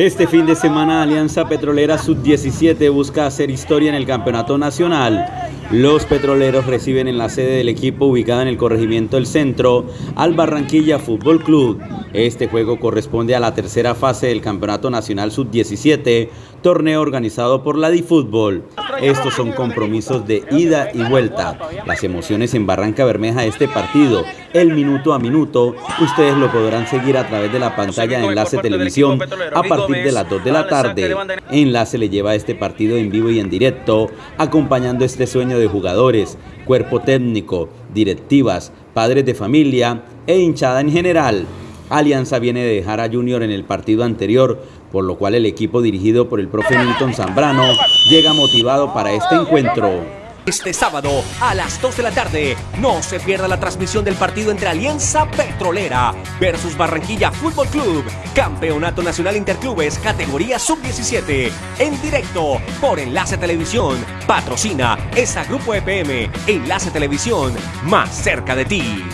Este fin de semana Alianza Petrolera Sub-17 busca hacer historia en el Campeonato Nacional. Los petroleros reciben en la sede del equipo ubicada en el corregimiento del centro al Barranquilla Fútbol Club. Este juego corresponde a la tercera fase del Campeonato Nacional Sub-17, torneo organizado por la DiFútbol. Estos son compromisos de ida y vuelta. Las emociones en Barranca Bermeja este partido, el minuto a minuto, ustedes lo podrán seguir a través de la pantalla de Enlace Televisión a partir de las 2 de la tarde. Enlace le lleva este partido en vivo y en directo, acompañando este sueño de jugadores, cuerpo técnico, directivas, padres de familia e hinchada en general. Alianza viene de dejar a Junior en el partido anterior, por lo cual el equipo dirigido por el profe Milton Zambrano llega motivado para este encuentro. Este sábado a las 2 de la tarde, no se pierda la transmisión del partido entre Alianza Petrolera versus Barranquilla Fútbol Club, Campeonato Nacional Interclubes, categoría sub-17, en directo por Enlace Televisión. Patrocina esa Grupo EPM, Enlace Televisión, más cerca de ti.